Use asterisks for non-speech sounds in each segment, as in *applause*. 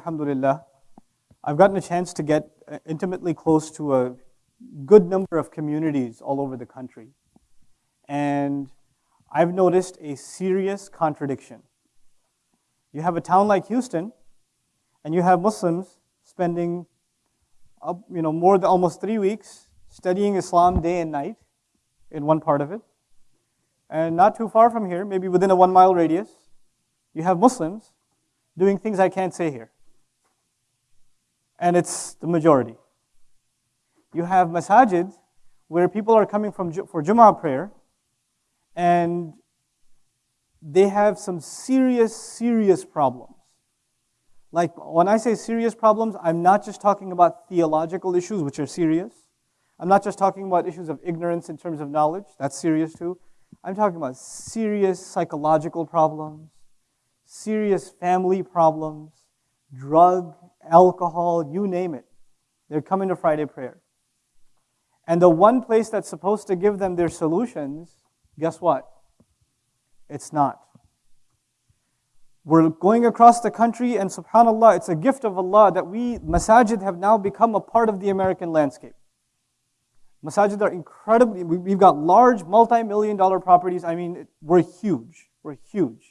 Alhamdulillah, I've gotten a chance to get uh, intimately close to a good number of communities all over the country. And I've noticed a serious contradiction. You have a town like Houston, and you have Muslims spending you know, more than almost three weeks studying Islam day and night in one part of it. And not too far from here, maybe within a one mile radius, you have Muslims doing things I can't say here. And it's the majority. You have masajid where people are coming from for Jummah prayer and they have some serious, serious problems. Like when I say serious problems, I'm not just talking about theological issues, which are serious. I'm not just talking about issues of ignorance in terms of knowledge, that's serious too. I'm talking about serious psychological problems, serious family problems, drug, alcohol, you name it. They're coming to Friday prayer. And the one place that's supposed to give them their solutions, guess what? It's not. We're going across the country, and subhanAllah, it's a gift of Allah that we, masajid, have now become a part of the American landscape. Masajid are incredibly, we've got large multi million dollar properties. I mean, we're huge. We're huge.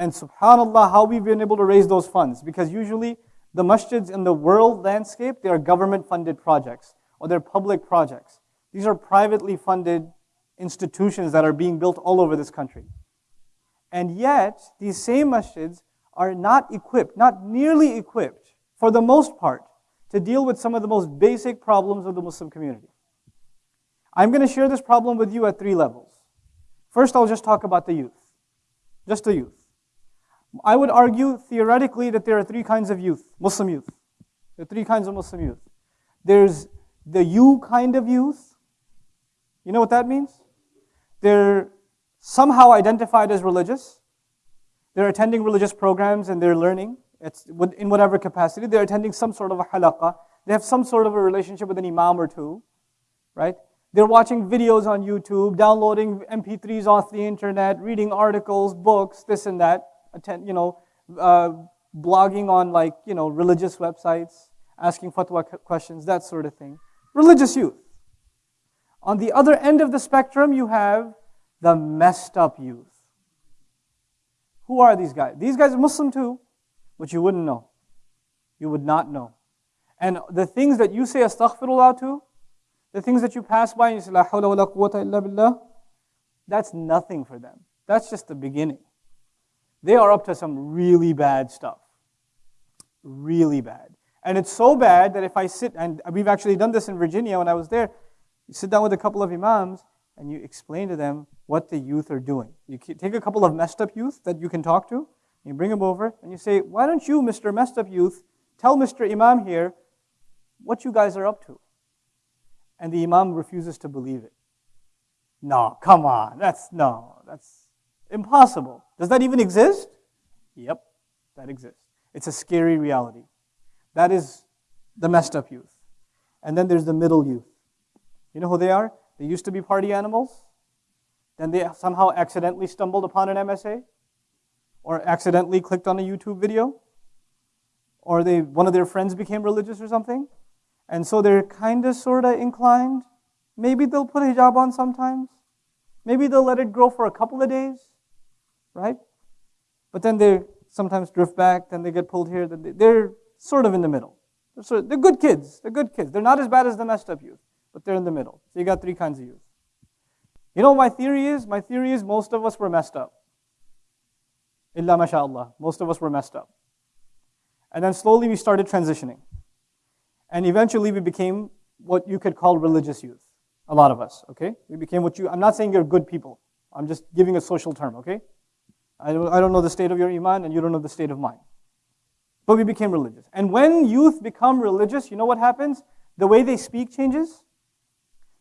And subhanAllah, how we've been able to raise those funds. Because usually, the masjids in the world landscape, they are government funded projects or they're public projects. These are privately funded institutions that are being built all over this country. And yet, these same masjids are not equipped, not nearly equipped, for the most part, to deal with some of the most basic problems of the Muslim community. I'm going to share this problem with you at three levels. First, I'll just talk about the youth. Just the youth. I would argue theoretically that there are three kinds of youth, Muslim youth. There are three kinds of Muslim youth. There's the you kind of youth. You know what that means? They're somehow identified as religious. They're attending religious programs and they're learning it's in whatever capacity. They're attending some sort of a halaqah. They have some sort of a relationship with an imam or two, right? They're watching videos on YouTube, downloading MP3s off the internet, reading articles, books, this and that, attend, you know, uh, blogging on like, you know, religious websites, asking fatwa questions, that sort of thing. Religious youth. On the other end of the spectrum, you have the messed up youth. Who are these guys? These guys are Muslim too, but you wouldn't know. You would not know. And the things that you say astaghfirullah to, the things that you pass by and you say, La hawla wa la quwwata illa billah, that's nothing for them. That's just the beginning. They are up to some really bad stuff. Really bad. And it's so bad that if I sit, and we've actually done this in Virginia when I was there, you sit down with a couple of imams and you explain to them what the youth are doing. You take a couple of messed up youth that you can talk to, you bring them over, and you say, Why don't you, Mr. Messed Up Youth, tell Mr. Imam here what you guys are up to? And the Imam refuses to believe it. No, come on. That's no, that's impossible. Does that even exist? Yep, that exists. It's a scary reality. That is the messed up youth. And then there's the middle youth. You know who they are? They used to be party animals. Then they somehow accidentally stumbled upon an MSA or accidentally clicked on a YouTube video or they one of their friends became religious or something. And so they're kind of sort of inclined. Maybe they'll put a hijab on sometimes. Maybe they'll let it grow for a couple of days, right? But then they sometimes drift back, then they get pulled here. They're sort of in the middle. They're, sort of, they're good kids. They're good kids. They're not as bad as the messed up youth, but they're in the middle. So you got three kinds of youth. You know my theory is? My theory is most of us were messed up. Illa mashallah. Most of us were messed up. And then slowly we started transitioning. And eventually we became what you could call religious youth. A lot of us, okay? We became what you, I'm not saying you're good people. I'm just giving a social term, okay? I don't, I don't know the state of your iman and you don't know the state of mine. But we became religious. And when youth become religious, you know what happens? The way they speak changes.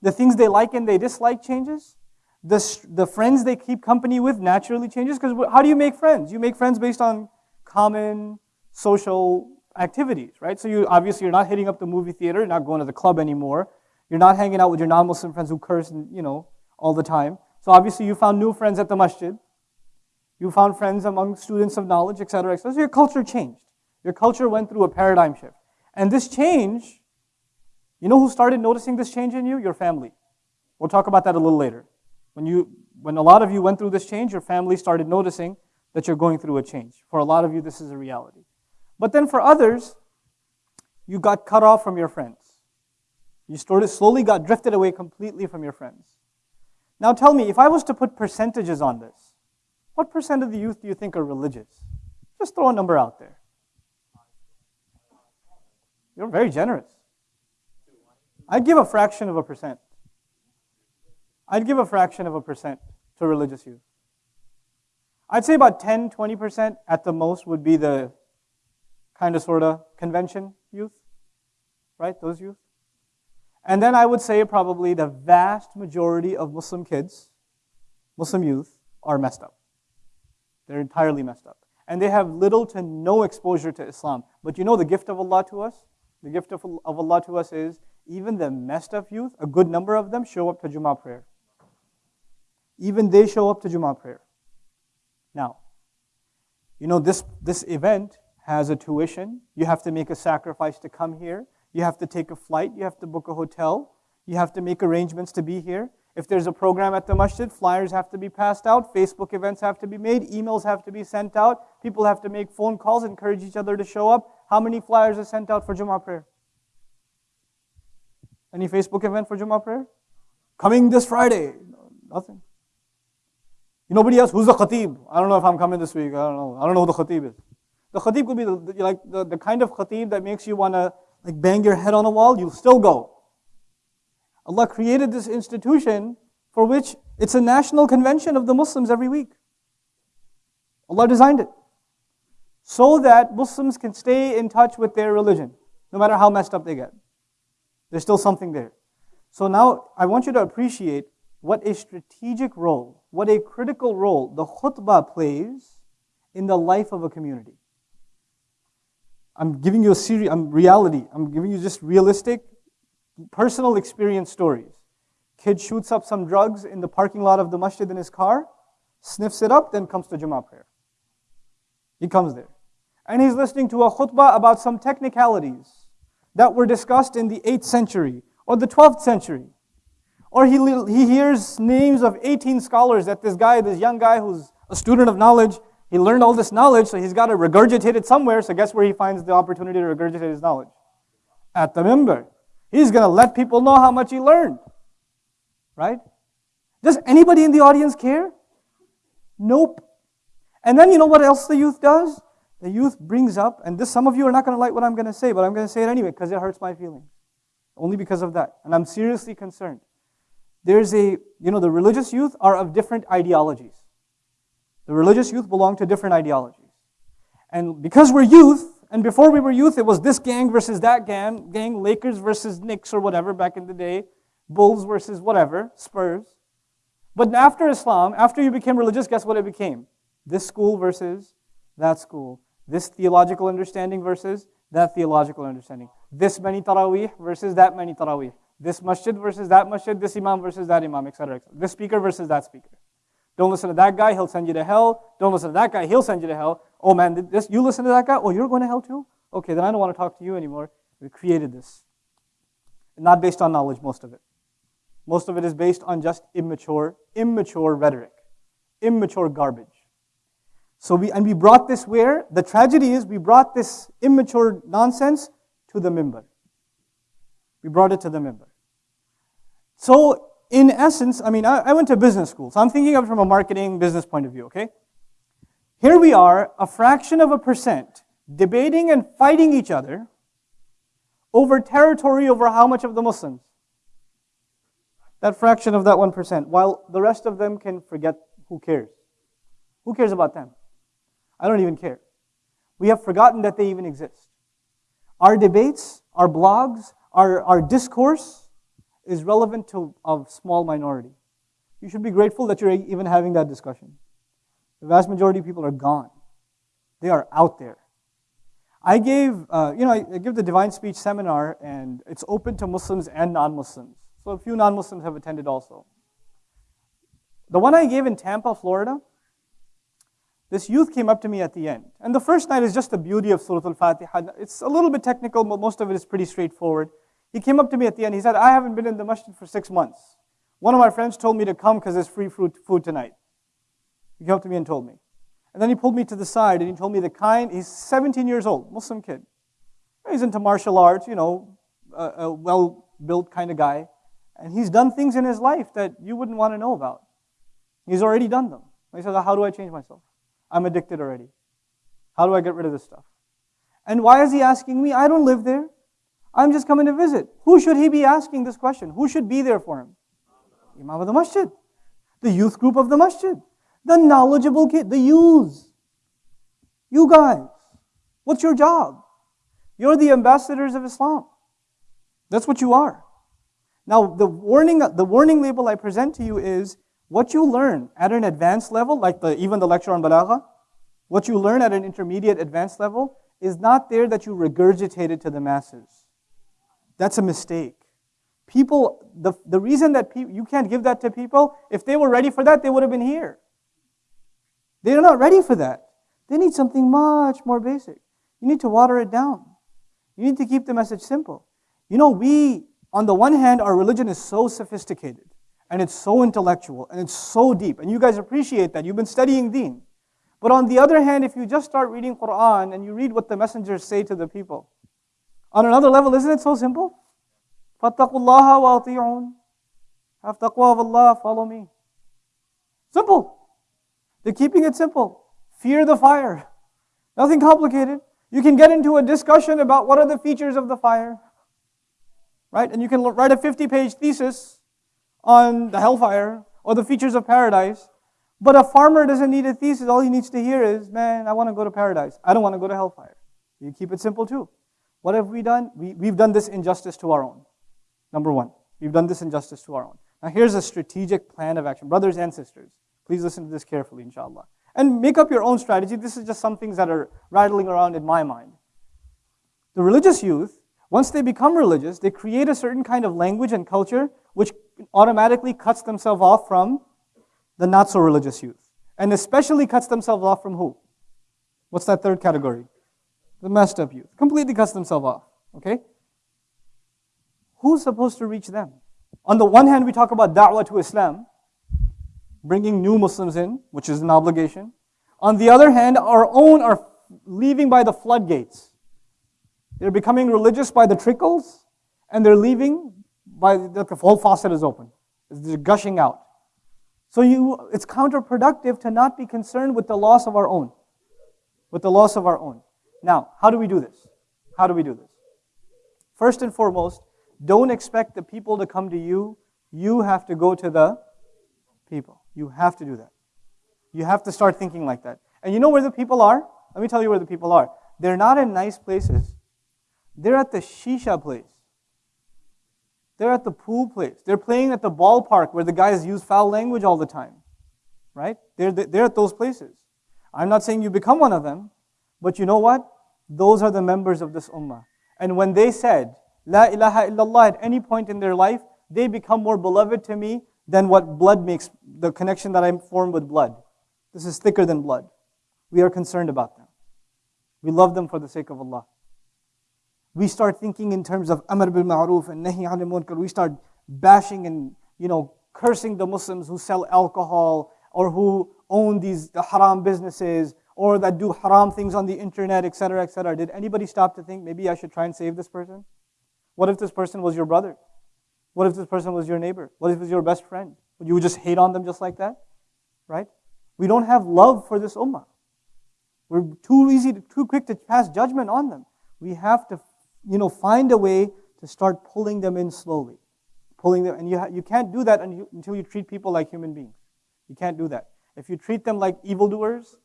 The things they like and they dislike changes. The, the friends they keep company with naturally changes. Because how do you make friends? You make friends based on common social activities, right? So you obviously you're not hitting up the movie theater, you're not going to the club anymore. You're not hanging out with your non-Muslim friends who curse, and, you know, all the time. So obviously you found new friends at the masjid. You found friends among students of knowledge, etc., etc. So your culture changed. Your culture went through a paradigm shift. And this change, you know who started noticing this change in you? Your family. We'll talk about that a little later. When, you, when a lot of you went through this change, your family started noticing that you're going through a change. For a lot of you, this is a reality. But then for others, you got cut off from your friends. You slowly got drifted away completely from your friends. Now tell me, if I was to put percentages on this, what percent of the youth do you think are religious? Just throw a number out there. You're very generous. I'd give a fraction of a percent. I'd give a fraction of a percent to religious youth. I'd say about 10, 20% at the most would be the kind of sort of convention youth, right? Those youth. And then I would say probably the vast majority of Muslim kids, Muslim youth, are messed up. They're entirely messed up. And they have little to no exposure to Islam. But you know the gift of Allah to us? The gift of, of Allah to us is even the messed up youth, a good number of them show up to Jummah prayer. Even they show up to Jummah prayer. Now, you know, this, this event has a tuition. You have to make a sacrifice to come here. You have to take a flight. You have to book a hotel. You have to make arrangements to be here. If there's a program at the masjid, flyers have to be passed out, Facebook events have to be made, emails have to be sent out, people have to make phone calls, encourage each other to show up. How many flyers are sent out for Jummah prayer? Any Facebook event for Jummah prayer? Coming this Friday? nothing. You nobody else? Who's the khatib? I don't know if I'm coming this week. I don't know. I don't know who the khatib is. The khatib could be the, the, like the, the kind of khatib that makes you want to like bang your head on a wall. You'll still go. Allah created this institution for which it's a national convention of the Muslims every week. Allah designed it so that Muslims can stay in touch with their religion, no matter how messed up they get. There's still something there. So now I want you to appreciate what a strategic role, what a critical role the khutbah plays in the life of a community. I'm giving you a series, I'm reality. I'm giving you just realistic, personal experience stories. Kid shoots up some drugs in the parking lot of the masjid in his car, sniffs it up, then comes to Jummah prayer. He comes there. And he's listening to a khutbah about some technicalities that were discussed in the 8th century or the 12th century. Or he, he hears names of 18 scholars that this guy, this young guy who's a student of knowledge, he learned all this knowledge, so he's got to regurgitate it somewhere. So guess where he finds the opportunity to regurgitate his knowledge? At the minbar. He's going to let people know how much he learned. Right? Does anybody in the audience care? Nope. And then you know what else the youth does? The youth brings up, and this some of you are not going to like what I'm going to say, but I'm going to say it anyway because it hurts my feelings. Only because of that. And I'm seriously concerned. There's a, you know, the religious youth are of different ideologies. The religious youth belong to different ideologies. And because we're youth, and before we were youth, it was this gang versus that gang, gang, Lakers versus Knicks or whatever back in the day, Bulls versus whatever, Spurs. But after Islam, after you became religious, guess what it became? This school versus that school. This theological understanding versus that theological understanding. This many taraweeh versus that many taraweeh. This masjid versus that masjid, this imam versus that imam, etc. Et this speaker versus that speaker. Don't listen to that guy, he'll send you to hell. Don't listen to that guy, he'll send you to hell. Oh man, this, you listen to that guy? Oh, you're going to hell too? Okay, then I don't want to talk to you anymore. We created this. Not based on knowledge, most of it. Most of it is based on just immature, immature rhetoric, immature garbage. So we, and we brought this where? The tragedy is we brought this immature nonsense to the minbar. We brought it to the minbar. So, in essence, I mean, I, I went to business school, so I'm thinking of it from a marketing business point of view, okay? Here we are, a fraction of a percent, debating and fighting each other over territory over how much of the Muslims? That fraction of that 1%, while the rest of them can forget who cares. Who cares about them? I don't even care. We have forgotten that they even exist. Our debates, our blogs, our, our discourse is relevant to a small minority. You should be grateful that you're even having that discussion. The vast majority of people are gone. They are out there. I gave, uh, you know, I, give the Divine Speech seminar, and it's open to Muslims and non-Muslims. So a few non-Muslims have attended also. The one I gave in Tampa, Florida, This youth came up to me at the end. And the first night is just the beauty of Surah Al Fatiha. It's a little bit technical, but most of it is pretty straightforward. He came up to me at the end. He said, I haven't been in the masjid for six months. One of my friends told me to come because there's free food, food tonight. He came up to me and told me. And then he pulled me to the side and he told me the kind, he's 17 years old, Muslim kid. He's into martial arts, you know, a, a well built kind of guy. And he's done things in his life that you wouldn't want to know about. He's already done them. He says, How do I change myself? I'm addicted already. How do I get rid of this stuff? And why is he asking me? I don't live there. I'm just coming to visit. Who should he be asking this question? Who should be there for him? Imam of the masjid, the youth group of the masjid, the knowledgeable kid, the youths. You guys, what's your job? You're the ambassadors of Islam. That's what you are. Now, the warning, the warning label I present to you is what you learn at an advanced level, like the, even the lecture on balagha, what you learn at an intermediate advanced level is not there that you regurgitate it to the masses. That's a mistake. People, the, the reason that pe- you can't give that to people, if they were ready for that, they would have been here. They're not ready for that. They need something much more basic. You need to water it down. You need to keep the message simple. You know, we, on the one hand, our religion is so sophisticated and it's so intellectual and it's so deep. And you guys appreciate that. You've been studying deen. But on the other hand, if you just start reading Quran and you read what the messengers say to the people, on another level, isn't it so simple? Fattaqullaha wa ati'un. Have taqwa of Allah, follow me. Simple. They're keeping it simple. Fear the fire. Nothing complicated. You can get into a discussion about what are the features of the fire, right? And you can write a 50 page thesis on the hellfire or the features of paradise. But a farmer doesn't need a thesis. All he needs to hear is, man, I want to go to paradise. I don't want to go to hellfire. You keep it simple too. What have we done? We, we've done this injustice to our own. Number one, we've done this injustice to our own. Now, here's a strategic plan of action. Brothers and sisters, please listen to this carefully, inshallah. And make up your own strategy. This is just some things that are rattling around in my mind. The religious youth, once they become religious, they create a certain kind of language and culture which automatically cuts themselves off from the not so religious youth. And especially cuts themselves off from who? What's that third category? The messed up youth. Completely cuts themselves off. Okay? Who's supposed to reach them? On the one hand, we talk about da'wah to Islam, bringing new Muslims in, which is an obligation. On the other hand, our own are leaving by the floodgates. They're becoming religious by the trickles, and they're leaving by the, the whole faucet is open. They're gushing out. So you, it's counterproductive to not be concerned with the loss of our own. With the loss of our own. Now, how do we do this? How do we do this? First and foremost, don't expect the people to come to you. You have to go to the people. You have to do that. You have to start thinking like that. And you know where the people are? Let me tell you where the people are. They're not in nice places. They're at the shisha place. They're at the pool place. They're playing at the ballpark where the guys use foul language all the time. Right? They're, they're at those places. I'm not saying you become one of them, but you know what? Those are the members of this ummah. And when they said, La ilaha illallah at any point in their life, they become more beloved to me than what blood makes, the connection that I form with blood. This is thicker than blood. We are concerned about them. We love them for the sake of Allah. We start thinking in terms of Amr bil Ma'ruf and Nahi anil Munkar. We start bashing and, you know, cursing the Muslims who sell alcohol or who own these the haram businesses or that do haram things on the internet, etc., etc. Did anybody stop to think maybe I should try and save this person? What if this person was your brother? What if this person was your neighbor? What if it was your best friend? Would you just hate on them just like that? Right? We don't have love for this ummah. We're too easy, to, too quick to pass judgment on them. We have to, you know, find a way to start pulling them in slowly, pulling them, and you ha- you can't do that until you treat people like human beings. You can't do that. If you treat them like evildoers,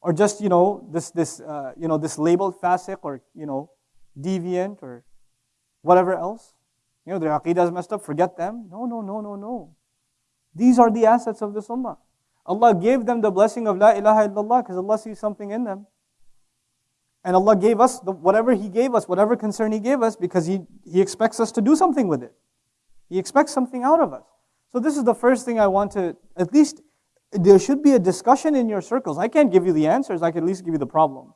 or just you know this this uh, you know this labeled fasiq or you know deviant or whatever else, you know, their aqidah is messed up, forget them. No, no, no, no, no. These are the assets of this ummah. Allah gave them the blessing of La ilaha illallah because Allah sees something in them. And Allah gave us the, whatever He gave us, whatever concern He gave us, because he, he expects us to do something with it. He expects something out of us. So, this is the first thing I want to at least There should be a discussion in your circles. I can't give you the answers, I can at least give you the problem.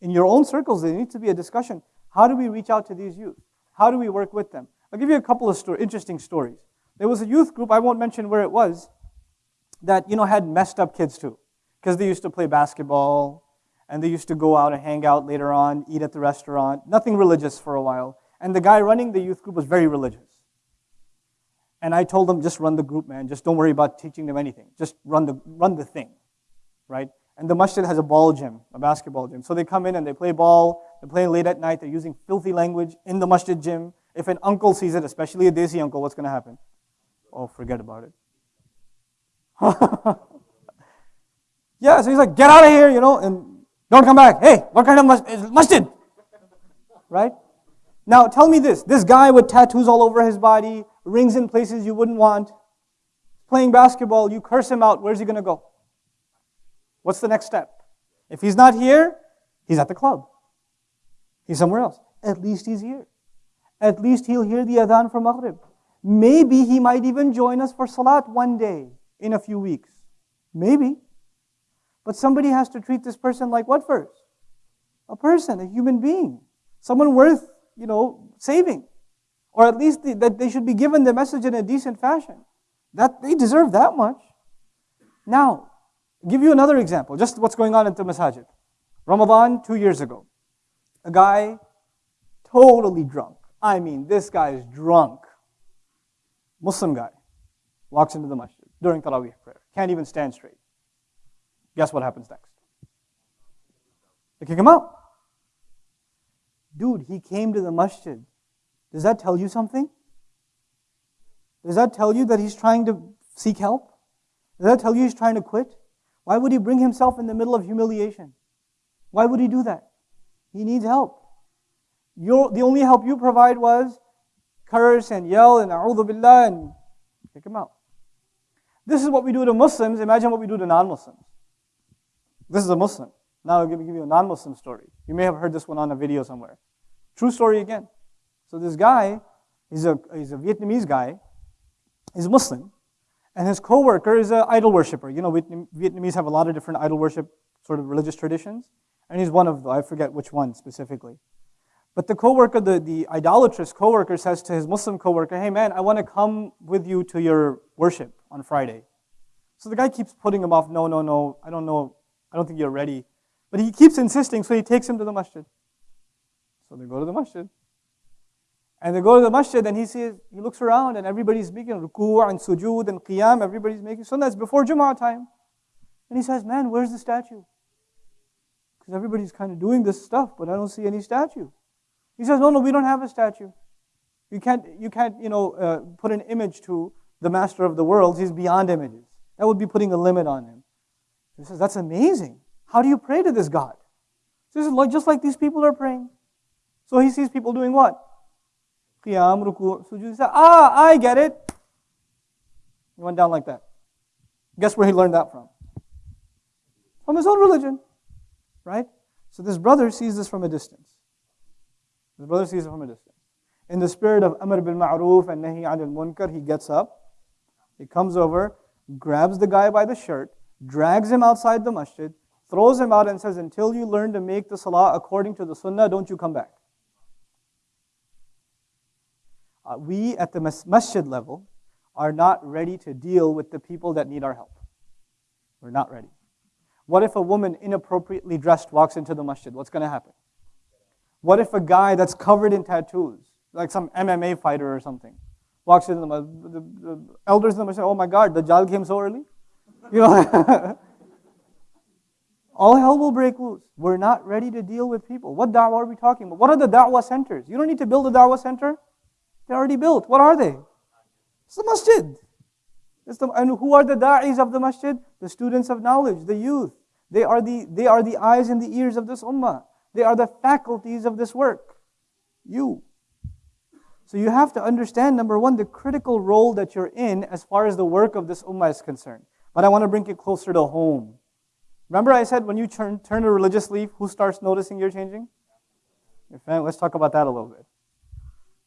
In your own circles, there needs to be a discussion. How do we reach out to these youth? How do we work with them? I'll give you a couple of interesting stories. There was a youth group, I won't mention where it was, that you know had messed up kids too. Because they used to play basketball and they used to go out and hang out later on, eat at the restaurant. Nothing religious for a while. And the guy running the youth group was very religious. And I told them, just run the group, man. Just don't worry about teaching them anything. Just run the, run the thing, right? And the masjid has a ball gym, a basketball gym. So they come in and they play ball. They're playing late at night. They're using filthy language in the masjid gym. If an uncle sees it, especially a desi uncle, what's going to happen? Oh, forget about it. *laughs* yeah, so he's like, get out of here, you know, and don't come back. Hey, what kind of masjid? Right? Now, tell me this. This guy with tattoos all over his body, rings in places you wouldn't want, playing basketball, you curse him out, where's he going to go? What's the next step? If he's not here, he's at the club. He's somewhere else. At least he's here. At least he'll hear the adhan from Maghrib. Maybe he might even join us for Salat one day in a few weeks. Maybe. But somebody has to treat this person like what first? A person, a human being. Someone worth, you know, saving. Or at least the, that they should be given the message in a decent fashion. That they deserve that much. Now, give you another example, just what's going on at the masajid. Ramadan, two years ago. A guy, totally drunk. I mean, this guy is drunk. Muslim guy walks into the masjid during Taraweeh prayer. Can't even stand straight. Guess what happens next? They kick him out. Dude, he came to the masjid. Does that tell you something? Does that tell you that he's trying to seek help? Does that tell you he's trying to quit? Why would he bring himself in the middle of humiliation? Why would he do that? He needs help. Your, the only help you provide was curse and yell and a'udhu billah and kick him out. This is what we do to Muslims. Imagine what we do to non-Muslims. This is a Muslim. Now I'll give, give you a non-Muslim story. You may have heard this one on a video somewhere. True story again. So this guy, he's a, he's a Vietnamese guy. He's Muslim. And his co-worker is an idol worshiper. You know, Vietnamese have a lot of different idol worship sort of religious traditions. And he's one of them. I forget which one specifically. But the coworker, the, the idolatrous coworker says to his Muslim coworker, hey man, I want to come with you to your worship on Friday. So the guy keeps putting him off, no, no, no, I don't know, I don't think you're ready. But he keeps insisting, so he takes him to the masjid. So they go to the masjid. And they go to the masjid and he sees, he looks around and everybody's making ruku' and sujood and qiyam, everybody's making sunnah. It's before Jumu'ah time. And he says, man, where's the statue? Because everybody's kind of doing this stuff, but I don't see any statue. He says, no, no, we don't have a statue. You can't, you can't you know, uh, put an image to the master of the world. He's beyond images. That would be putting a limit on him. He says, that's amazing. How do you pray to this God? This is like, just like these people are praying. So he sees people doing what? Qiyam, ruku, sujood. He says, ah, I get it. He went down like that. Guess where he learned that from? From his own religion. Right? So this brother sees this from a distance. The brother sees it from a distance. In the spirit of Amr bil Ma'ruf and Nahi anil Munkar, he gets up, he comes over, grabs the guy by the shirt, drags him outside the masjid, throws him out, and says, Until you learn to make the salah according to the sunnah, don't you come back. Uh, we at the masjid level are not ready to deal with the people that need our help. We're not ready. What if a woman inappropriately dressed walks into the masjid? What's going to happen? What if a guy that's covered in tattoos, like some MMA fighter or something, walks into the, the, the elders in the say, "Oh my God, the Dajjal came so early," you know. *laughs* All hell will break loose. We're not ready to deal with people. What da'wah are we talking about? What are the da'wah centers? You don't need to build a da'wah center. They're already built. What are they? It's the masjid. It's the, and who are the da'is of the masjid? The students of knowledge, the youth. They are the, they are the eyes and the ears of this ummah. They are the faculties of this work. You. So you have to understand, number one, the critical role that you're in as far as the work of this ummah is concerned. But I want to bring it closer to home. Remember I said when you turn, turn a religious leaf, who starts noticing you're changing? Your family. Let's talk about that a little bit.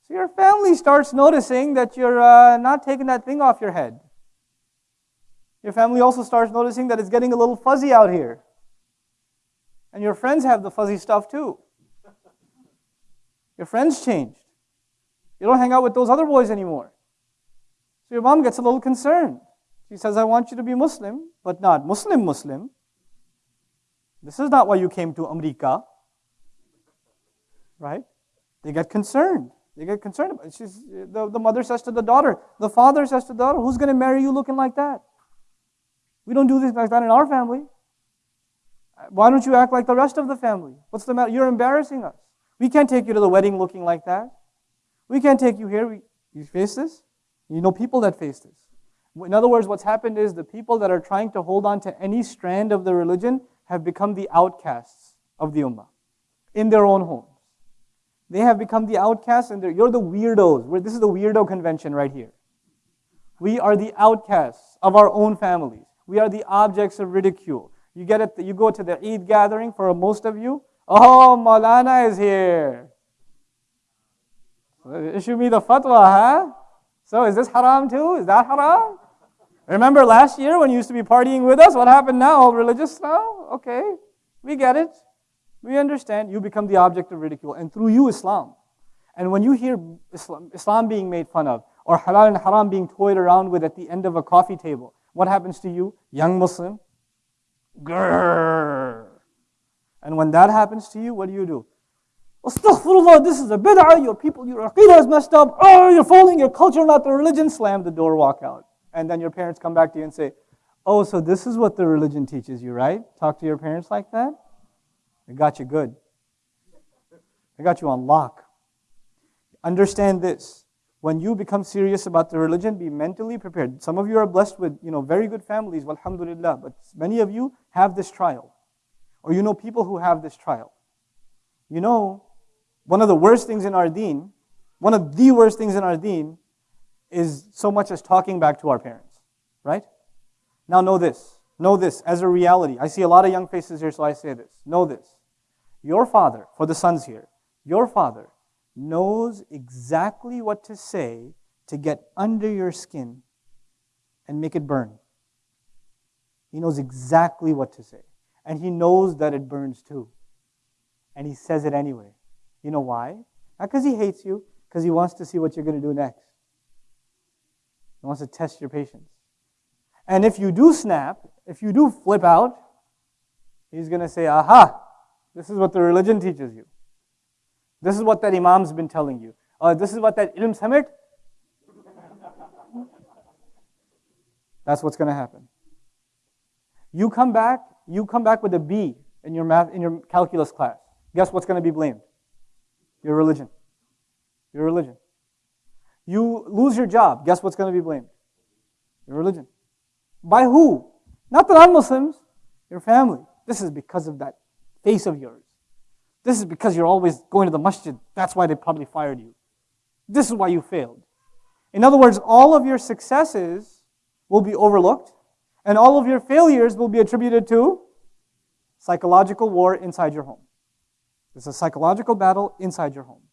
So your family starts noticing that you're uh, not taking that thing off your head. Your family also starts noticing that it's getting a little fuzzy out here. And your friends have the fuzzy stuff too. Your friends changed. You don't hang out with those other boys anymore. So your mom gets a little concerned. She says, I want you to be Muslim, but not Muslim Muslim. This is not why you came to America. Right? They get concerned. They get concerned about it. She's, the, the mother says to the daughter, the father says to the daughter, Who's going to marry you looking like that? We don't do this like that in our family. Uh, why don't you act like the rest of the family? What's the matter? You're embarrassing us. We can't take you to the wedding looking like that. We can't take you here. We, you face this? You know people that face this. In other words, what's happened is the people that are trying to hold on to any strand of the religion have become the outcasts of the ummah in their own homes. They have become the outcasts, and you're the weirdos. this is the weirdo convention right here. We are the outcasts of our own families. We are the objects of ridicule. You get it. You go to the Eid gathering for most of you. Oh, Maulana is here. Issue me the fatwa, huh? So is this haram too? Is that haram? Remember last year when you used to be partying with us? What happened now? All religious now? Okay, we get it. We understand. You become the object of ridicule, and through you, Islam. And when you hear Islam, Islam being made fun of, or halal and haram being toyed around with at the end of a coffee table, what happens to you, young Muslim? Grrr. And when that happens to you, what do you do? Astaghfirullah, this is a bid'ah, your people, your aqidah is messed up, oh, you're following your culture, not the religion, slam the door, walk out. And then your parents come back to you and say, oh, so this is what the religion teaches you, right? Talk to your parents like that? I got you good. I got you on lock. Understand this. When you become serious about the religion, be mentally prepared. Some of you are blessed with, you know, very good families, alhamdulillah, but many of you have this trial. Or you know people who have this trial. You know, one of the worst things in our deen, one of the worst things in our deen, is so much as talking back to our parents, right? Now, know this. Know this as a reality. I see a lot of young faces here, so I say this. Know this. Your father, for the sons here, your father knows exactly what to say to get under your skin and make it burn. He knows exactly what to say. And he knows that it burns too. And he says it anyway. You know why? Not because he hates you, because he wants to see what you're going to do next. He wants to test your patience. And if you do snap, if you do flip out, he's going to say, Aha, this is what the religion teaches you. This is what that imam's been telling you. Uh, this is what that Ilm Summit. That's what's going to happen. You come back, you come back with a B in your math in your calculus class. Guess what's going to be blamed? Your religion. Your religion. You lose your job. Guess what's going to be blamed? Your religion. By who? Not the non Muslims, your family. This is because of that face of yours. This is because you're always going to the masjid. That's why they probably fired you. This is why you failed. In other words, all of your successes will be overlooked, and all of your failures will be attributed to psychological war inside your home. It's a psychological battle inside your home.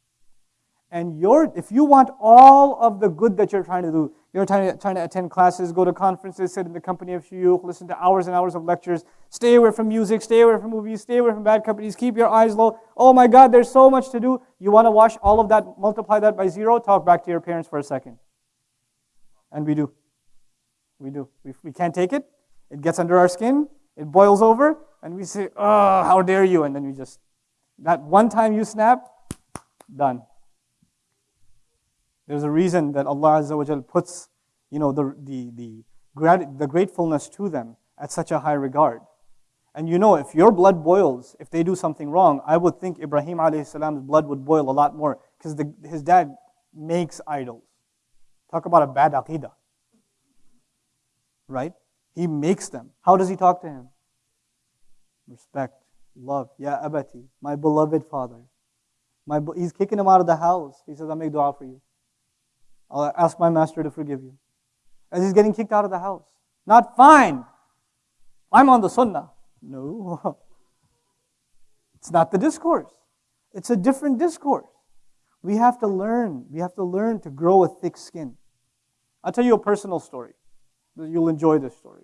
And if you want all of the good that you're trying to do, you're trying to, trying to attend classes, go to conferences, sit in the company of shuyukh, listen to hours and hours of lectures, stay away from music, stay away from movies, stay away from bad companies, keep your eyes low. Oh my God, there's so much to do. You want to wash all of that, multiply that by zero, talk back to your parents for a second. And we do. We do. We, we can't take it. It gets under our skin, it boils over, and we say, Oh, how dare you? And then we just, that one time you snap, done. There's a reason that Allah Azza wa puts you know, the, the, the, the gratefulness to them at such a high regard. And you know, if your blood boils, if they do something wrong, I would think Ibrahim alayhi salam's blood would boil a lot more because his dad makes idols. Talk about a bad aqidah. Right? He makes them. How does he talk to him? Respect, love. Ya abati, my beloved father. My, he's kicking him out of the house. He says, I'll make dua for you. I'll ask my master to forgive you. As he's getting kicked out of the house. Not fine. I'm on the sunnah. No. *laughs* It's not the discourse. It's a different discourse. We have to learn. We have to learn to grow a thick skin. I'll tell you a personal story. You'll enjoy this story.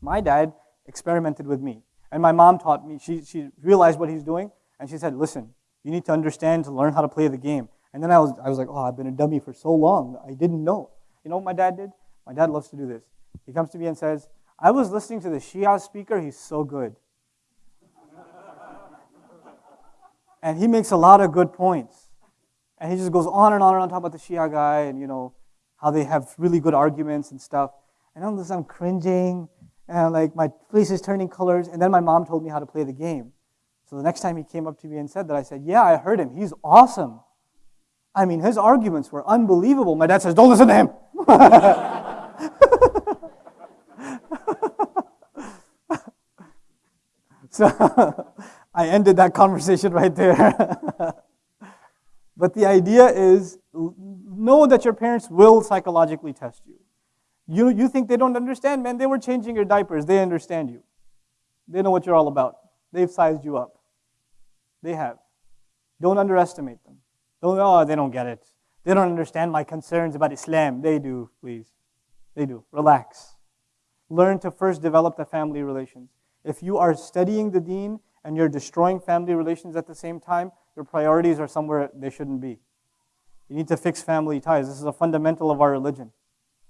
My dad experimented with me. And my mom taught me, she, she realized what he's doing, and she said, Listen, you need to understand to learn how to play the game. And then I was, I was like, Oh, I've been a dummy for so long. I didn't know. You know what my dad did? My dad loves to do this. He comes to me and says, I was listening to the Shia speaker, he's so good. *laughs* and he makes a lot of good points. And he just goes on and on and on talking about the Shia guy and, you know, how they have really good arguments and stuff. And I'm just, I'm cringing and like my face is turning colors. And then my mom told me how to play the game. So the next time he came up to me and said that, I said, Yeah, I heard him. He's awesome. I mean, his arguments were unbelievable. My dad says, Don't listen to him. *laughs* so I ended that conversation right there. but the idea is know that your parents will psychologically test you. You, you think they don't understand? Man, they were changing your diapers. They understand you. They know what you're all about. They've sized you up. They have. Don't underestimate them. Oh, they don't get it. They don't understand my concerns about Islam. They do, please. They do. Relax. Learn to first develop the family relations. If you are studying the deen and you're destroying family relations at the same time, your priorities are somewhere they shouldn't be. You need to fix family ties. This is a fundamental of our religion.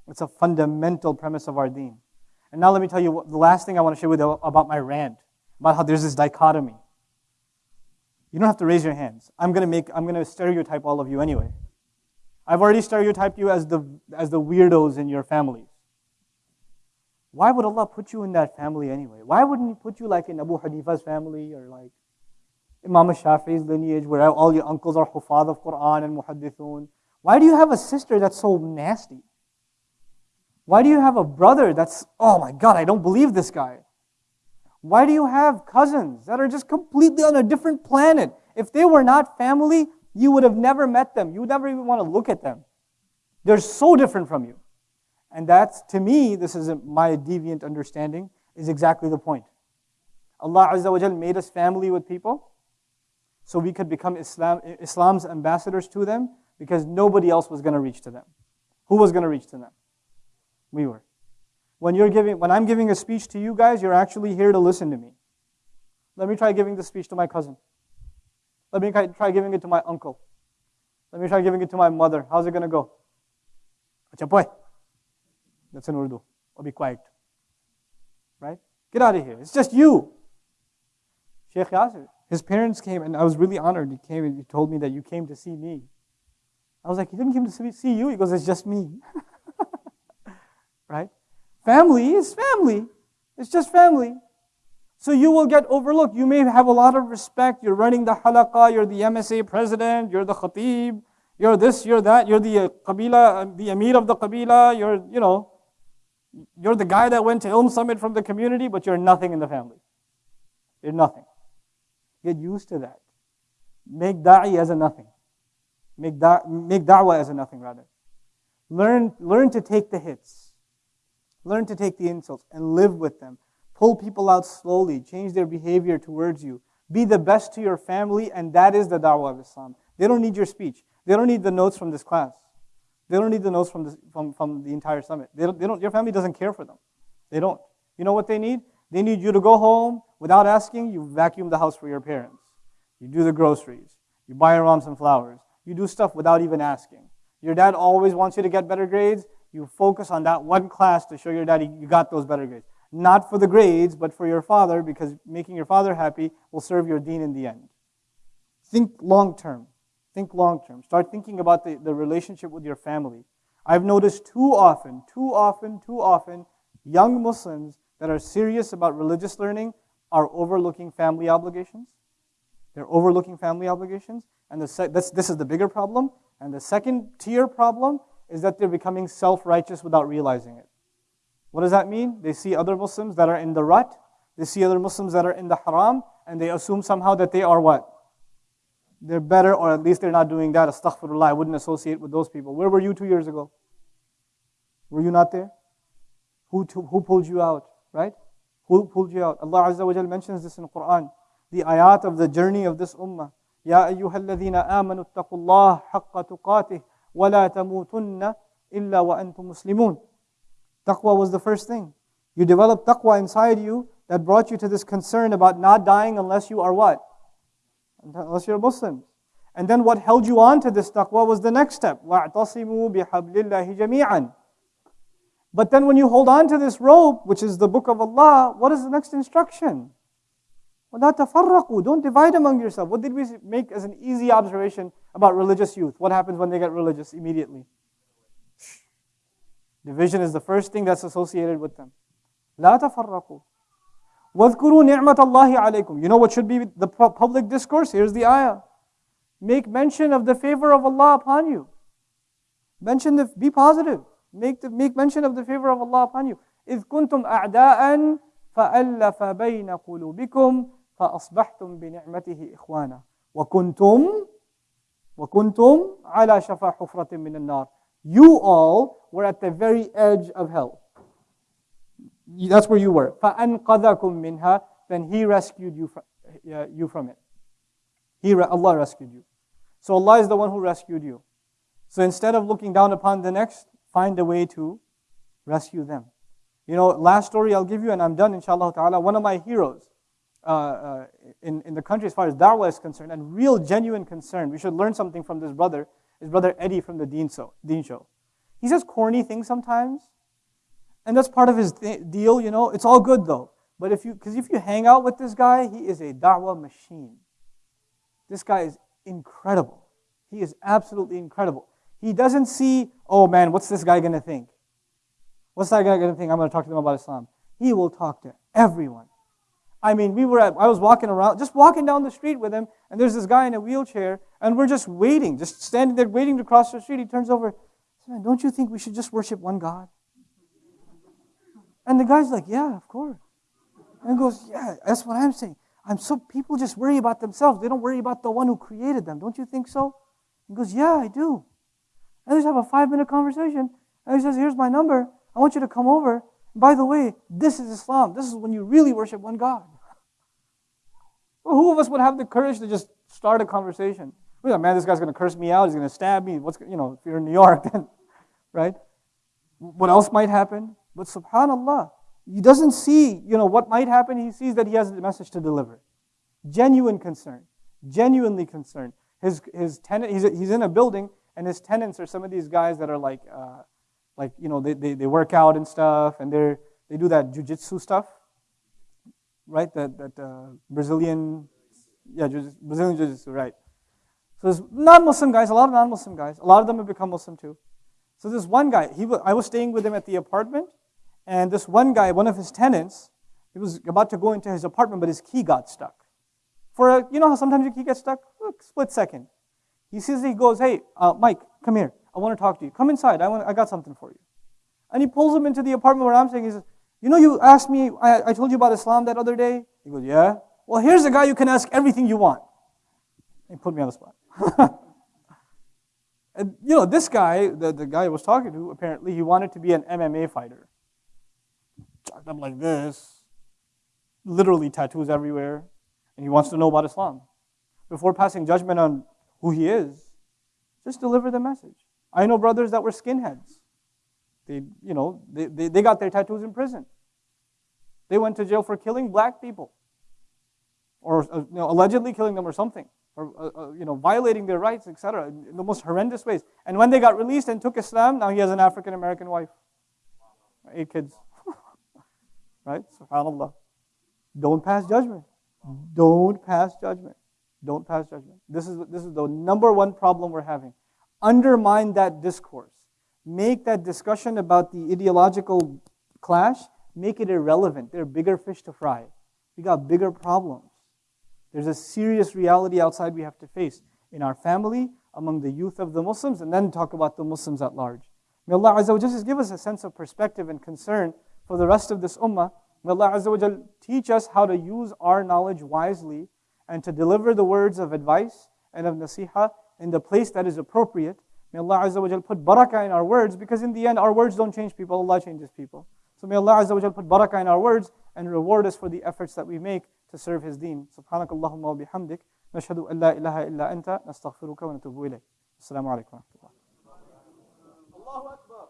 It's a fundamental premise of our deen. And now let me tell you what, the last thing I want to share with you about my rant, about how there's this dichotomy. You don't have to raise your hands. I'm going to make, I'm to stereotype all of you anyway. I've already stereotyped you as the, as the weirdos in your families. Why would Allah put you in that family anyway? Why wouldn't He put you like in Abu Hanifa's family or like Imam Shafi's lineage where all your uncles are hufad of Quran and muhaddithun? Why do you have a sister that's so nasty? Why do you have a brother that's, oh my God, I don't believe this guy? Why do you have cousins that are just completely on a different planet? If they were not family, you would have never met them. You would never even want to look at them. They're so different from you. And that's, to me, this is my deviant understanding, is exactly the point. Allah Azza wa made us family with people so we could become Islam, Islam's ambassadors to them because nobody else was going to reach to them. Who was going to reach to them? We were. When, you're giving, when I'm giving a speech to you guys, you're actually here to listen to me. Let me try giving the speech to my cousin. Let me try giving it to my uncle. Let me try giving it to my mother. How's it going to go? That's in Urdu. Or be quiet. Right? Get out of here. It's just you. Sheikh his parents came, and I was really honored. He came and he told me that you came to see me. I was like, he didn't come to see you. He goes, it's just me. *laughs* right? Family is family. It's just family. So you will get overlooked. You may have a lot of respect. You're running the halaqah, you're the MSA president, you're the khatib, you're this, you're that, you're the uh, qabila, uh, the emir of the qabila, you're, you know, you're the guy that went to Ilm Summit from the community, but you're nothing in the family. You're nothing. Get used to that. Make da'i as a nothing. Make, da- make da'wah as a nothing, rather. Learn, learn to take the hits. Learn to take the insults and live with them. Pull people out slowly. Change their behavior towards you. Be the best to your family, and that is the da'wah of Islam. They don't need your speech. They don't need the notes from this class. They don't need the notes from, this, from, from the entire summit. They don't, they don't, your family doesn't care for them. They don't. You know what they need? They need you to go home without asking. You vacuum the house for your parents. You do the groceries. You buy your mom some flowers. You do stuff without even asking. Your dad always wants you to get better grades. You focus on that one class to show your daddy you got those better grades. Not for the grades, but for your father, because making your father happy will serve your deen in the end. Think long term. Think long term. Start thinking about the, the relationship with your family. I've noticed too often, too often, too often, young Muslims that are serious about religious learning are overlooking family obligations. They're overlooking family obligations. And the this, this is the bigger problem. And the second tier problem is that they're becoming self righteous without realizing it. What does that mean? They see other Muslims that are in the rut, they see other Muslims that are in the haram, and they assume somehow that they are what? They're better, or at least they're not doing that. Astaghfirullah, I wouldn't associate with those people. Where were you two years ago? Were you not there? Who, who pulled you out, right? Who pulled you out? Allah Azza wa Jal mentions this in the Quran. The ayat of the journey of this ummah. يا أيها الذين آمنوا اتقوا الله حق تقاته ولا تموتن إلا وأنتم مسلمون Taqwa was the first thing. You developed taqwa inside you that brought you to this concern about not dying unless you are what? Unless you're a Muslim. And then what held you on to this taqwa was the next step. وَاعْتَصِمُوا بِحَبْلِ اللَّهِ جَمِيعًا But then when you hold on to this rope, which is the book of Allah, what is the next instruction? وَلَا تَفَرَّقُوا Don't divide among yourself. What did we make as an easy observation about religious youth? What happens when they get religious immediately? Division is the first thing that's associated with them. لا تفرقوا وَاذْكُرُوا نِعْمَةَ اللَّهِ عَلَيْكُمْ You know what should be the public discourse? Here's the ayah. Make mention of the favor of Allah upon you. Mention the, be positive. Make, the, make mention of the favor of Allah upon you. إِذْ كُنْتُمْ أَعْدَاءً فَأَلَّفَ بَيْنَ قُلُوبِكُمْ فَأَصْبَحْتُمْ بِنِعْمَتِهِ إِخْوَانًا وَكُنْتُمْ وَكُنْتُمْ عَلَى شَفَا حُفْرَةٍ مِّنَ النَّارِ You all were at the very edge of hell. That's where you were. فَأَنْقَذَكُم مِّنْهَا Then He rescued you from, uh, you from it. He, Allah rescued you. So Allah is the one who rescued you. So instead of looking down upon the next, find a way to rescue them. You know, last story I'll give you, and I'm done, inshallah ta'ala. One of my heroes uh, uh, in, in the country, as far as da'wah is concerned, and real genuine concern, we should learn something from this brother, his brother Eddie from the Deen show. Deen show. He says corny things sometimes, and that's part of his th- deal, you know. It's all good though. But if you, because if you hang out with this guy, he is a da'wah machine. This guy is incredible. He is absolutely incredible. He doesn't see, oh man, what's this guy going to think? What's that guy to think? I'm going to talk to them about Islam. He will talk to everyone. I mean, we were at, I was walking around, just walking down the street with him, and there's this guy in a wheelchair, and we're just waiting, just standing there waiting to cross the street. He turns over, man, don't you think we should just worship one God? And the guy's like, Yeah, of course. And he goes, Yeah, that's what I'm saying. I'm so people just worry about themselves. They don't worry about the one who created them. Don't you think so? He goes, Yeah, I do. And they just have a five minute conversation. And he says, Here's my number. I want you to come over. by the way, this is Islam. This is when you really worship one God. Well, who of us would have the courage to just start a conversation? We're like, man, this guy's going to curse me out. He's going to stab me. What's, you know, if you're in New York, *laughs* then, right? What else might happen? But subhanAllah, he doesn't see, you know, what might happen. He sees that he has a message to deliver. Genuine concern. Genuinely concerned. His, his tenant, he's, he's in a building, and his tenants are some of these guys that are like, uh, like you know, they, they, they work out and stuff, and they're, they do that jujitsu stuff, right? That, that uh, Brazilian, yeah, Brazilian jiu-jitsu, right. So there's non-Muslim guys, a lot of non-Muslim guys. A lot of them have become Muslim too. So this one guy, he, I was staying with him at the apartment, and this one guy, one of his tenants, he was about to go into his apartment, but his key got stuck. For a, you know how sometimes your key gets stuck? Look, split second. He says, he goes, hey, uh, Mike, come here. I want to talk to you. Come inside. I, want, I got something for you. And he pulls him into the apartment where I'm staying. He says, you know, you asked me, I, I told you about Islam that other day? He goes, yeah. Well, here's a guy you can ask everything you want. He put me on the spot. *laughs* and, you know, this guy, the, the guy I was talking to, apparently he wanted to be an MMA fighter up like this, literally tattoos everywhere, and he wants to know about Islam. Before passing judgment on who he is, just deliver the message. I know brothers that were skinheads. They, you know, they, they, they got their tattoos in prison. They went to jail for killing black people, or uh, you know, allegedly killing them or something, or uh, uh, you know, violating their rights, etc., in the most horrendous ways. And when they got released and took Islam, now he has an African American wife, eight kids. *laughs* Right? SubhanAllah. Don't pass judgment. Don't pass judgment. Don't pass judgment. This is, this is the number one problem we're having. Undermine that discourse. Make that discussion about the ideological clash, make it irrelevant. There are bigger fish to fry. We got bigger problems. There's a serious reality outside we have to face in our family, among the youth of the Muslims, and then talk about the Muslims at large. May Allah Azza wa just give us a sense of perspective and concern for the rest of this ummah. May Allah Azza wa teach us how to use our knowledge wisely and to deliver the words of advice and of nasiha in the place that is appropriate. May Allah Azza wa put barakah in our words because in the end our words don't change people, Allah changes people. So may Allah Azza wa put barakah in our words and reward us for the efforts that we make to serve His deen. سبحانك اللهم وبحمدك نشهد أن لا إله إلا أنت نستغفرك ونتوب إليك. السلام عليكم ورحمة الله. الله أكبر.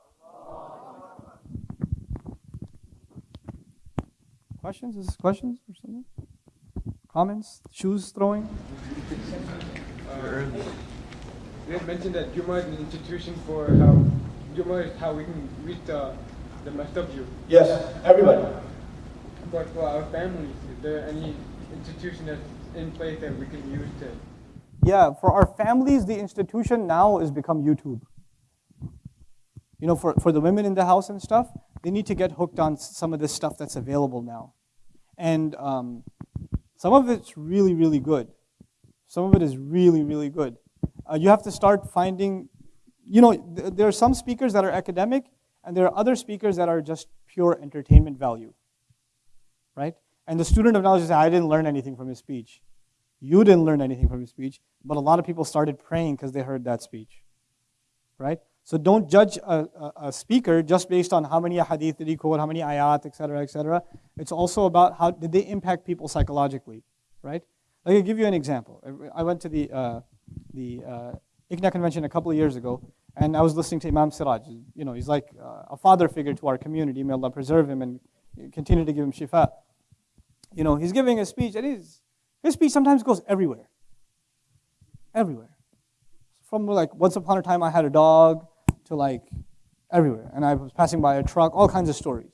Questions? Is this questions or something? Comments? Shoes throwing? *laughs* They had mentioned that Juma is an institution for how Juma is how we can reach the, the messed up you. Yes, everybody. But for our families, is there any institution that's in place that we can use to? Yeah, for our families, the institution now has become YouTube. You know, for, for the women in the house and stuff, they need to get hooked on some of this stuff that's available now. And um, some of it's really, really good. Some of it is really, really good. Uh, you have to start finding, you know, th- there are some speakers that are academic, and there are other speakers that are just pure entertainment value. Right? And the student of knowledge says, I didn't learn anything from his speech. You didn't learn anything from his speech, but a lot of people started praying because they heard that speech. Right? So don't judge a, a, a, speaker just based on how many hadith did he quote, how many ayat, etc., etc. It's also about how did they impact people psychologically, right? Me give you an example. I went to the uh, the uh, convention a couple of years ago, and I was listening to Imam Siraj. You know, he's like uh, a father figure to our community. May Allah preserve him and continue to give him shifa. You know, he's giving a speech, and his his speech sometimes goes everywhere. Everywhere. From like once upon a time I had a dog to like everywhere. And I was passing by a truck, all kinds of stories.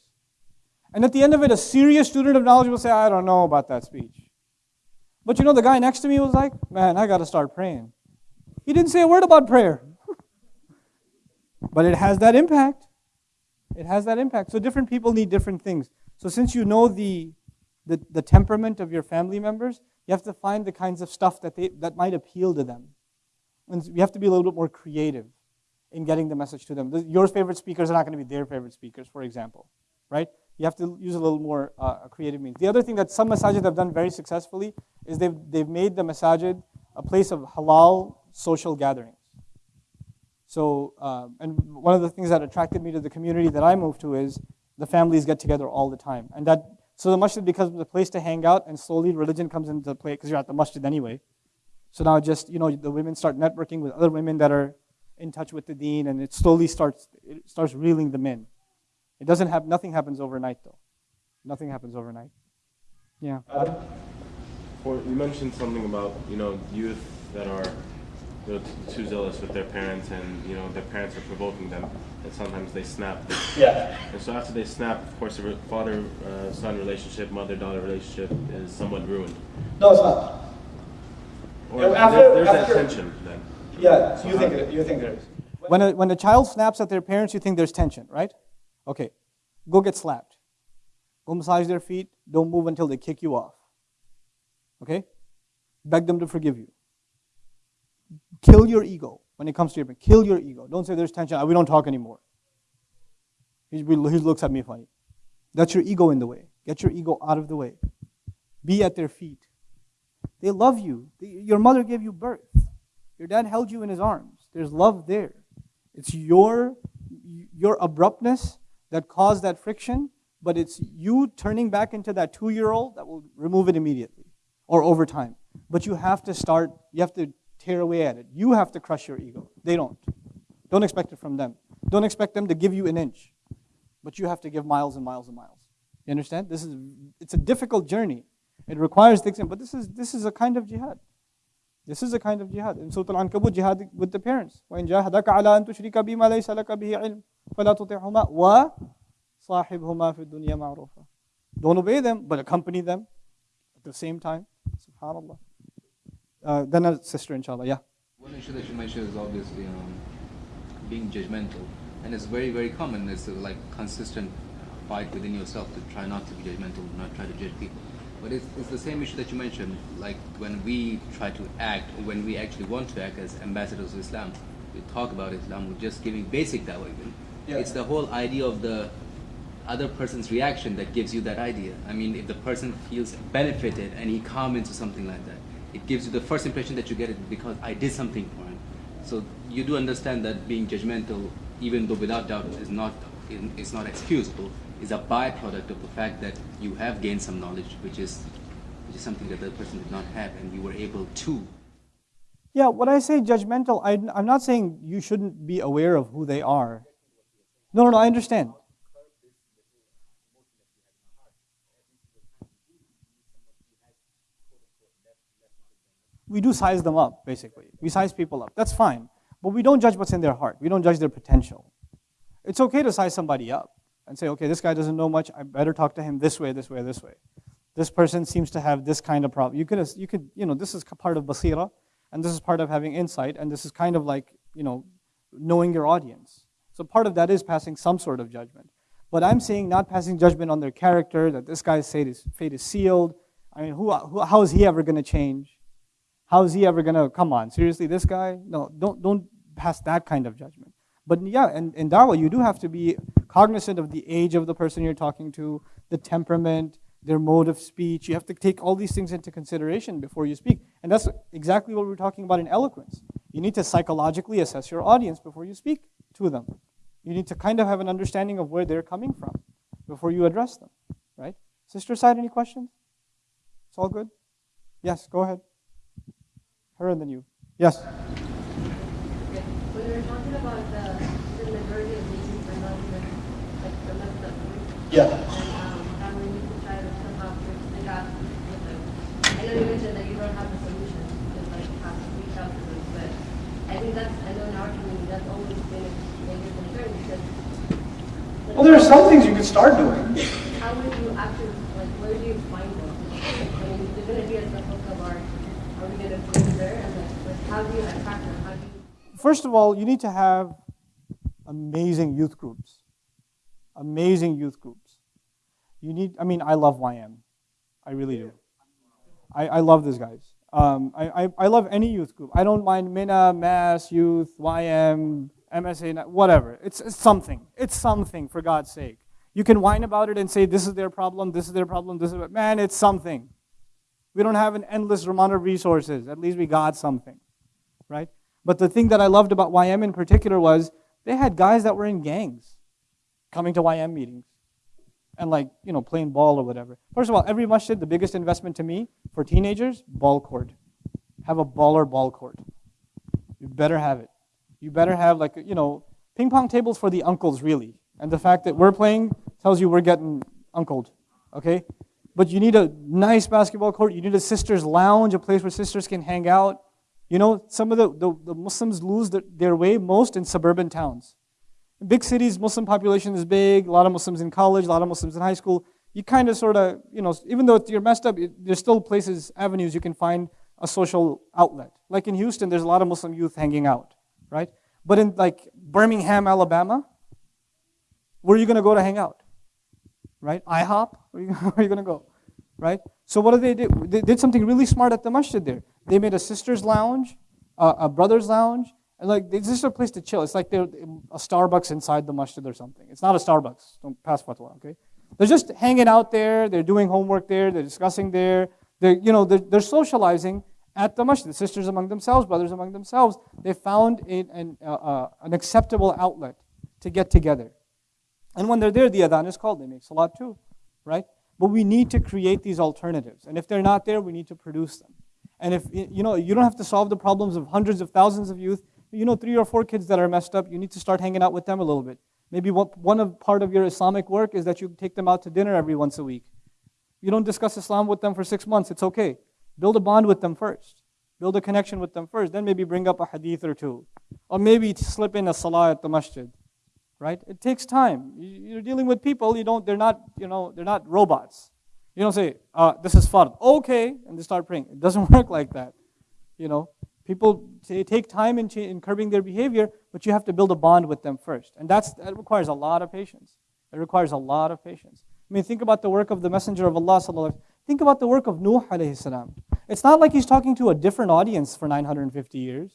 And at the end of it, a serious student of knowledge will say, I don't know about that speech. But you know, the guy next to me was like, man, I got to start praying. He didn't say a word about prayer. but it has that impact. It has that impact. So different people need different things. So since you know the, the, the temperament of your family members, you have to find the kinds of stuff that, they, that might appeal to them. And you have to be a little bit more creative in getting the message to them. Your favorite speakers are not going to be their favorite speakers, for example, right? You have to use a little more uh, creative means. The other thing that some masajid have done very successfully is they've, they've made the masajid a place of halal social gatherings. So, uh, and one of the things that attracted me to the community that I moved to is the families get together all the time. And that, so the masjid becomes a place to hang out, and slowly religion comes into play because you're at the masjid anyway. So now just, you know, the women start networking with other women that are in touch with the deen, and it slowly starts it starts reeling them in. It doesn't have nothing happens overnight though. Nothing happens overnight. Yeah. For, you mentioned something about you know youth that are you know, too zealous with their parents, and you know their parents are provoking them, and sometimes they snap. Yeah. And so after they snap, of course, the father-son uh, relationship, mother-daughter relationship is somewhat ruined. No, it's not. Or after, there, there's after, that tension then. Yeah, so you think it, you think there is. When a, when a child snaps at their parents, you think there's tension, right? Okay, go get slapped. Go massage their feet. Don't move until they kick you off. Okay? Beg them to forgive you. Kill your ego when it comes to your parents. Kill your ego. Don't say there's tension. We don't talk anymore. He, he looks at me funny. That's your ego in the way. Get your ego out of the way. Be at their feet. They love you. Your mother gave you birth. Your dad held you in his arms. There's love there. It's your, your abruptness that caused that friction, but it's you turning back into that two year old that will remove it immediately or over time. But you have to start, you have to tear away at it. You have to crush your ego. They don't. Don't expect it from them. Don't expect them to give you an inch, but you have to give miles and miles and miles. You understand? This is it's a difficult journey. It requires thick but this is this is a kind of jihad. This is a kind of jihad. In Surah Al-Ankabut, jihad with the parents. وَإِن جَاهَدَكَ عَلَىٰ أَن تُشْرِكَ بِمَا لَيْسَ لَكَ بِهِ عِلْمٍ فَلَا تُطِعْهُمَا وَصَاحِبْهُمَا فِي الدُّنْيَا مَعْرُوفًا Don't obey them, but accompany them at the same time. SubhanAllah. Uh, then a sister, inshallah. Yeah. One issue that you mentioned is obviously um, being judgmental. And it's very, very common. It's a, like consistent fight within yourself to try not to be judgmental, not try to judge people. But it's, it's the same issue that you mentioned, like when we try to act, or when we actually want to act as ambassadors of Islam, we talk about Islam, we're just giving basic dawah even. Yeah. It's the whole idea of the other person's reaction that gives you that idea. I mean, if the person feels benefited and he comments or something like that, it gives you the first impression that you get it because I did something for him. So you do understand that being judgmental, even though without doubt is not, is not excusable, is a byproduct of the fact that you have gained some knowledge, which is, which is something that the person did not have, and you were able to. Yeah, when I say judgmental, I, I'm not saying you shouldn't be aware of who they are. No, no, no, I understand. We do size them up, basically. We size people up. That's fine. But we don't judge what's in their heart. We don't judge their potential. It's okay to size somebody up and say, okay, this guy doesn't know much. I better talk to him this way, this way, this way. This person seems to have this kind of problem. You could, you could, you know, this is part of basira, and this is part of having insight, and this is kind of like, you know, knowing your audience. So part of that is passing some sort of judgment. But I'm saying not passing judgment on their character, that this guy's fate is, fate is sealed. I mean, who, who, how is he ever going to change? How is he ever going to, come on, seriously, this guy? No, don't, don't pass that kind of judgment. But yeah, in, in dawah, you do have to be cognizant of the age of the person you're talking to, the temperament, their mode of speech. You have to take all these things into consideration before you speak. And that's exactly what we're talking about in eloquence. You need to psychologically assess your audience before you speak to them. You need to kind of have an understanding of where they're coming from before you address them, right? Sister side, any questions? It's all good? Yes, go ahead. Her and then you. Yes. When we were talking about the, the majority of nations are not even like the left up Yeah. and um, how we need to try to somehow bridge the gap with them. I know you mentioned that you don't have the solution, just like have to reach out to them, but I think that's I know in our community that's always been a major concern because Well, there are some things you can start doing. how would you actually like where do you find them? I mean, they're gonna be at the hook of our are we gonna go there and like, like how do you attract them? How do you First of all, you need to have amazing youth groups. Amazing youth groups. You need, I mean, I love YM. I really do. I, I love these guys. Um, I, I, I love any youth group. I don't mind Mina, MAS, Youth, YM, MSA, whatever. It's, something. It's something, for God's sake. You can whine about it and say, this is their problem, this is their problem, this is, man, it's something. We don't have an endless amount of resources. At least we got something, right? But the thing that I loved about YM in particular was they had guys that were in gangs coming to YM meetings and like, you know, playing ball or whatever. First of all, every masjid, the biggest investment to me for teenagers, ball court. Have a baller ball court. You better have it. You better have like, you know, ping pong tables for the uncles really. And the fact that we're playing tells you we're getting uncled, okay? But you need a nice basketball court. You need a sisters' lounge, a place where sisters can hang out. You know, some of the, the, the Muslims lose their, their way most in suburban towns. In big cities, Muslim population is big, a lot of Muslims in college, a lot of Muslims in high school. You kind of sort of, you know, even though you're messed up, it- there's still places, avenues you can find a social outlet. Like in Houston, there's a lot of Muslim youth hanging out, right? But in like Birmingham, Alabama, where are you going to go to hang out? Right? IHOP? Where are you, *laughs* where are you going to go? Right? So what did they do? They did something really smart at the masjid there. They made a sister's lounge, uh, a brother's lounge, and like this is a place to chill. It's like they're a Starbucks inside the masjid or something. It's not a Starbucks. Don't pass fatwa, okay? They're just hanging out there. They're doing homework there. They're discussing there. They're, you know, they're, they're socializing at the sisters among themselves, brothers among themselves. They found an, uh, uh, an acceptable outlet to get together. And when they're there, the adhan is called. They make salat too, right? But we need to create these alternatives. And if they're not there, we need to produce them. And if, you know, you don't have to solve the problems of hundreds of thousands of youth. You know, three or four kids that are messed up, you need to start hanging out with them a little bit. Maybe one of part of your Islamic work is that you take them out to dinner every once a week. You don't discuss Islam with them for six months, it's okay. Build a bond with them first. Build a connection with them first. Then maybe bring up a hadith or two. Or maybe slip in a salah at the masjid right? It takes time. You- You're dealing with people. You don't. They're not. You know. They're not robots. You don't say, uh, "This is fard." Okay, and they start praying. It doesn't *laughs* work like that. You know, people take time in, in curbing their behavior, but you have to build a bond with them first, and that's that requires a lot of patience. It requires a lot of patience. I mean, think about the work of the Messenger of Allah. Think about the work of Nuh alayhi salam. It's not like he's talking to a different audience for 950 years.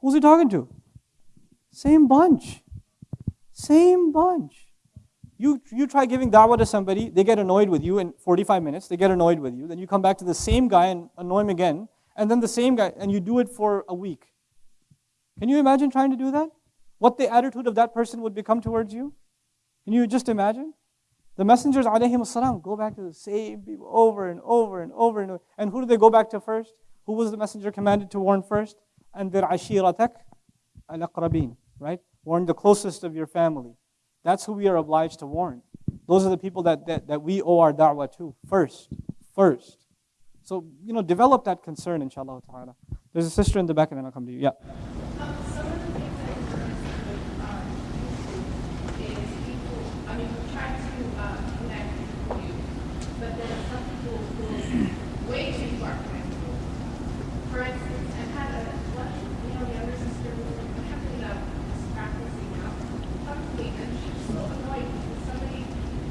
Who's he talking to? Same bunch. Same bunch. You, you try giving da'wah to somebody, they get annoyed with you in 45 minutes, they get annoyed with you. Then you come back to the same guy and annoy him again, and then the same guy, and you do it for a week. Can you imagine trying to do that? What the attitude of that person would become towards you? Can you just imagine? The messengers, alayhim salam, go back to the same people over and over and over and over. And who do they go back to first? Who was the messenger commanded to warn first? And their ashiratak al-aqrabin, right? Warn the closest of your family. That's who we are obliged to warn. Those are the people that, that, that we owe our da'wah to first. First. So, you know, develop that concern, inshallah ta'ala. There's a sister in the back, and then I'll come to you. Yeah. Um, some of the things that you're with um, YouTube is people, I mean, we try to uh, connect with you, but there are some people too far. For instance, I've had a, one, you know, younger sister who ended up practicing now publicly, and she was so annoyed because somebody,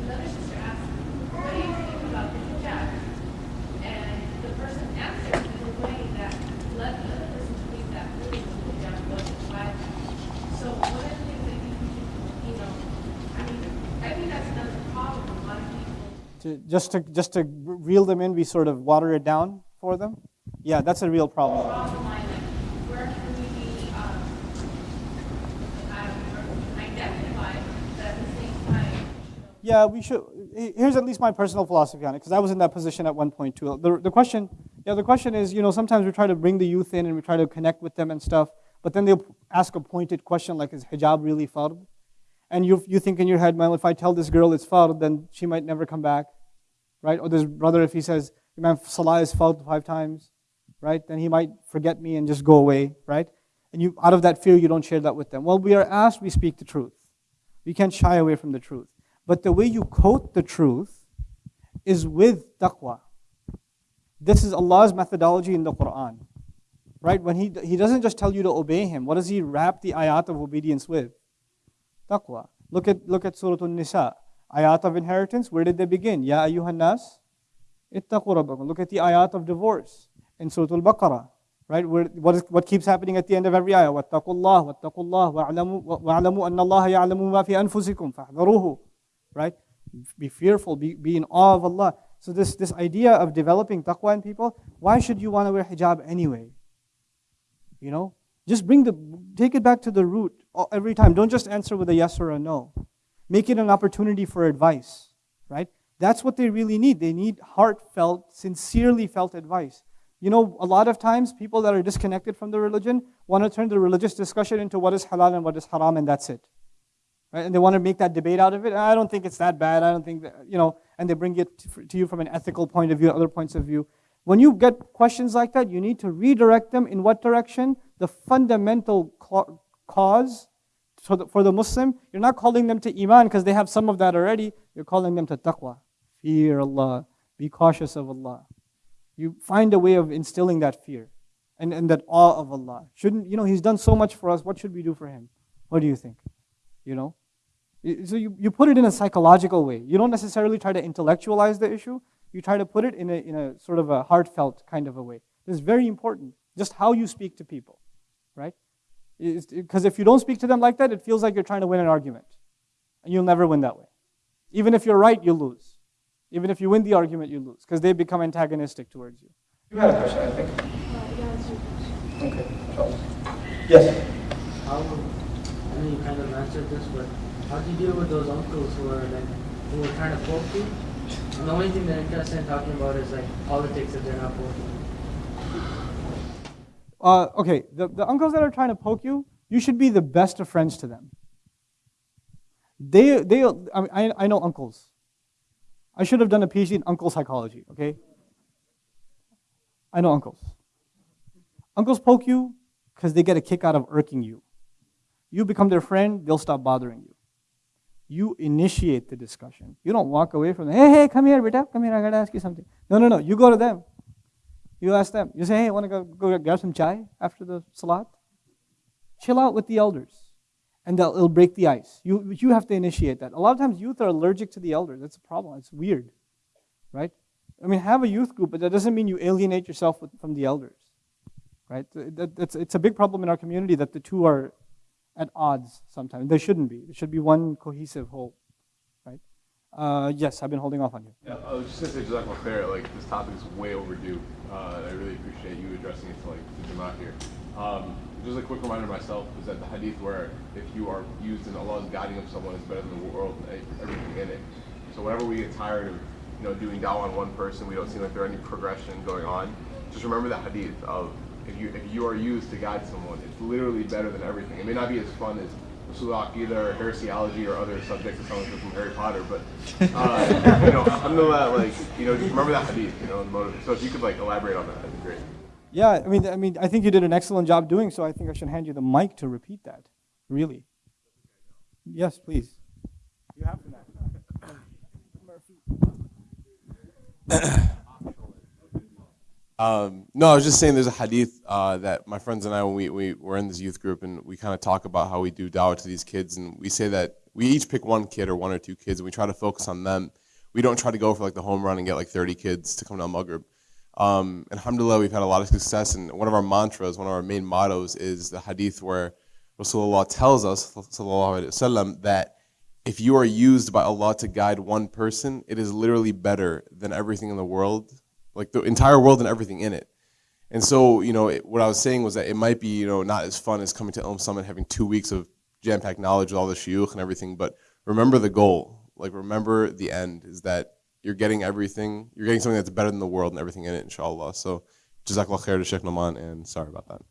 another sister asked, what do you think about the hijab? And the person answered in a way that led the other person to think that really the hijab wasn't violent. So one of the things that you, you know, I mean, I think that's another problem. A lot of people To, just to just to reel them in, we sort of water it down for them. Yeah, that's a real problem. draw the line, like, where can we be, um, I don't know, where we can identify, but at the same time, Yeah, we should. Here's at least my personal philosophy on it, because I was in that position at one point too. The, the question, yeah, the question is, you know, sometimes we try to bring the youth in and we try to connect with them and stuff, but then they'll ask a pointed question like, is hijab really fard? And you, you think in your head, well, if I tell this girl it's fard, then she might never come back, right? Or this brother, if he says, Imam Salah is fard five times, right? Then he might forget me and just go away, right? And you, out of that fear, you don't share that with them. Well, we are asked, we speak the truth. We can't shy away from the truth. But the way you quote the truth is with taqwa. This is Allah's methodology in the Quran. Right? When he, he doesn't just tell you to obey Him, what does He wrap the ayat of obedience with? Taqwa. Look at, look at Surah An-Nisa. Ayat of inheritance, where did they begin? Ya ayyuhan nas, ittaqu rabbakum. Look at the ayat of divorce in Surah Al-Baqarah. Right? Where, what, is, what keeps happening at the end of every ayah? وَاتَّقُوا اللَّهِ وَاتَّقُوا اللَّهِ وَاعْلَمُوا وَاعْلَمُوا أَنَّ اللَّهَ يَعْلَمُ مَا فِي أَنفُسِكُمْ فَاحْذَرُوهُ Right? Be fearful, be, be in awe of Allah. So this, this idea of developing taqwa in people, why should you want to wear hijab anyway? You know? Just bring the, take it back to the root every time. Don't just answer with a yes or a no. Make it an opportunity for advice, right? That's what they really need. They need heartfelt, sincerely felt advice. You know, a lot of times people that are disconnected from the religion want to turn the religious discussion into what is halal and what is haram, and that's it. Right? And they want to make that debate out of it. I don't think it's that bad. I don't think that, you know, and they bring it to, you from an ethical point of view, other points of view. When you get questions like that, you need to redirect them in what direction? The fundamental cause for the, for the Muslim, you're not calling them to Iman because they have some of that already. You're calling them to taqwa. Fear Allah. Be cautious of Allah. You find a way of instilling that fear and, and that awe of Allah. Shouldn't, you know, He's done so much for us. What should we do for Him? What do you think? You know? So you, you put it in a psychological way. You don't necessarily try to intellectualize the issue. You try to put it in a, in a sort of a heartfelt kind of a way. This is very important. Just how you speak to people, right? Because if you don't speak to them like that, it feels like you're trying to win an argument. And you'll never win that way. Even if you're right, you lose. Even if you win the argument, you lose. Because they become antagonistic towards you. You had a question, I think. Okay. Yes. How, I know you kind of answered this, but how do you deal with those uncles who are like, who are trying to poke you? And the only thing they're interested in talking about is like politics if they're not poking. Uh, okay, the, the uncles that are trying to poke you, you should be the best of friends to them. They, they, I, mean, I, I know uncles. I should have done a PhD in uncle psychology, okay? I know uncles. Uncles poke you because they get a kick out of irking you. You become their friend, they'll stop bothering you. You initiate the discussion. You don't walk away from them. Hey, hey, come here, Beta. Come here, I gotta ask you something. No, no, no. You go to them. You ask them. You say, hey, I want to go, go grab some chai after the salat? Chill out with the elders. And they'll, it'll break the ice. You, you have to initiate that. A lot of times youth are allergic to the elders. That's a problem. It's weird. Right? I mean, have a youth group, but that doesn't mean you alienate yourself with, from the elders. Right? That, that's, it's a big problem in our community that the two are at odds sometimes. They shouldn't be. It should be one cohesive whole. Uh, yes, I've been holding off on you. Yeah, I was just gonna say, Jazakallah khair, like this topic is way overdue. Uh, I really appreciate you addressing it to like the Jamaat here. Um, just a quick reminder myself is that the hadith where if you are used in Allah's guiding of someone is better than the world and everything in it. So whenever we get tired of you know doing dawah on one person, we don't seem like there's any progression going on. Just remember the hadith of if you if you are used to guide someone, it's literally better than everything. It may not be as fun as Usul Aqidah or heresiology or other subjects that someone from Harry Potter, but *laughs* uh, you know, alhamdulillah, like you know, just remember that hadith, you know, and motivate. So if you could like elaborate on that, that'd be great. Yeah, I mean, I mean, I think you did an excellent job doing so. I think I should hand you the mic to repeat that. Really. Yes, please. You have to *coughs* now. Um, no, I was just saying there's a hadith uh, that my friends and I, when we, we were in this youth group, and we kind of talk about how we do dawah to these kids, and we say that we each pick one kid or one or two kids, and we try to focus on them. We don't try to go for like the home run and get like 30 kids to come to Al Maghrib. Um, alhamdulillah, we've had a lot of success, and one of our mantras, one of our main mottos is the hadith where Rasulullah tells us, wasallam, that if you are used by Allah to guide one person, it is literally better than everything in the world like the entire world and everything in it. And so, you know, it, what I was saying was that it might be, you know, not as fun as coming to Ilm Summit, having two weeks of jam-packed knowledge with all the shuyukh and everything, but remember the goal. Like, remember the end is that you're getting everything, you're getting something that's better than the world and everything in it, inshallah. So, Jazakallah khair to Sheikh Nu'man, and sorry about that.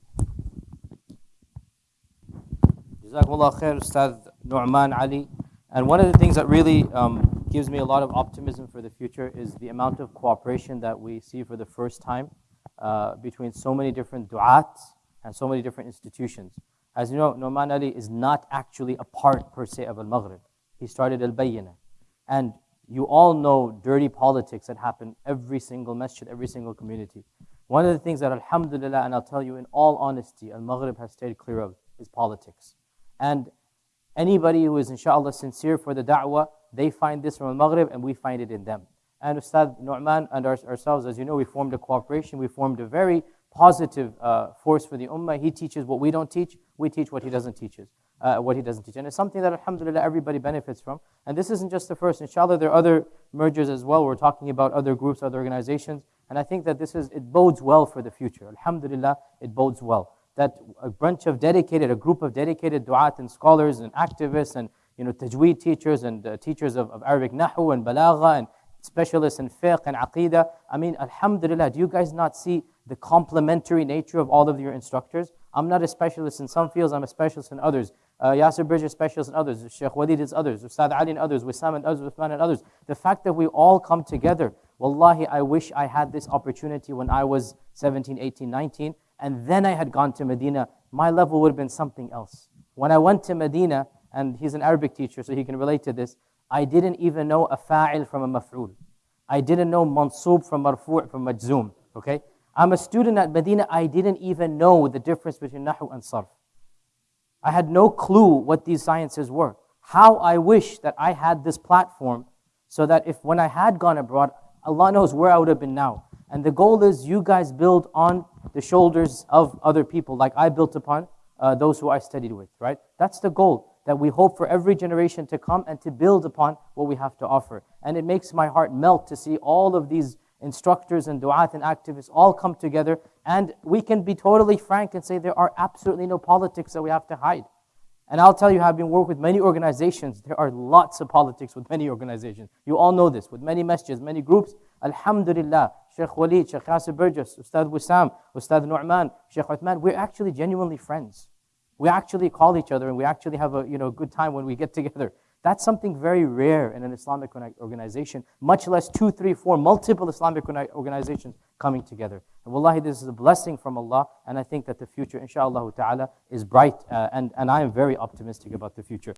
Jazakallah khair, Ustad Nu'man Ali. And one of the things that really um, gives me a lot of optimism for the future is the amount of cooperation that we see for the first time uh, between so many different du'at and so many different institutions. As you know, Nu'man Ali is not actually a part per se of Al-Maghrib. He started Al-Bayyinah. And you all know dirty politics that happen every single masjid, every single community. One of the things that alhamdulillah, and I'll tell you in all honesty, Al-Maghrib has stayed clear of is politics. And Anybody who is inshallah sincere for the da'wah, they find this from al-Maghrib and we find it in them. And Ustad Nu'man and our, ourselves, as you know, we formed a cooperation. We formed a very positive uh, force for the ummah. He teaches what we don't teach. We teach what he doesn't teach. Uh, what he doesn't teach. And it's something that alhamdulillah everybody benefits from. And this isn't just the first. Inshallah, there are other mergers as well. We're talking about other groups, other organizations. And I think that this is, it bodes well for the future. Alhamdulillah, it bodes well that a bunch of dedicated, a group of dedicated du'at and scholars and activists and you know, tajweed teachers and uh, teachers of, of Arabic nahu and balagha and specialists in fiqh and aqidah. I mean, alhamdulillah, do you guys not see the complementary nature of all of your instructors? I'm not a specialist in some fields, I'm a specialist in others. Uh, Yasir Birjas is specialist in others, Sheikh Walid is others, Ustad Ali and others, Wissam and others, Uthman and others. The fact that we all come together, wallahi, I wish I had this opportunity when I was 17, 18, 19 and then I had gone to Medina, my level would have been something else. When I went to Medina, and he's an Arabic teacher, so he can relate to this, I didn't even know a fa'il from a maf'ul. I didn't know mansub from marfu' from majzoom, okay? I'm a student at Medina, I didn't even know the difference between nahu and sarf. I had no clue what these sciences were. How I wish that I had this platform so that if when I had gone abroad, Allah knows where I would have been now. And the goal is you guys build on the shoulders of other people, like I built upon uh, those who I studied with, right? That's the goal that we hope for every generation to come and to build upon what we have to offer. And it makes my heart melt to see all of these instructors and du'at and activists all come together. And we can be totally frank and say there are absolutely no politics that we have to hide. And I'll tell you, having worked with many organizations, there are lots of politics with many organizations. You all know this, with many messages, many groups. Alhamdulillah, Sheikh Walid, Sheikh Yasir Birjas, Ustad Wissam, Ustad Nu'man, Sheikh Uthman, we're actually genuinely friends. We actually call each other and we actually have a you know, good time when we get together. That's something very rare in an Islamic organization, much less two, three, four, multiple Islamic organizations coming together. And wallahi, this is a blessing from Allah, and I think that the future, inshallah ta'ala, is bright, uh, and, and I am very optimistic about the future.